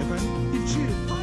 Efendim? İçi.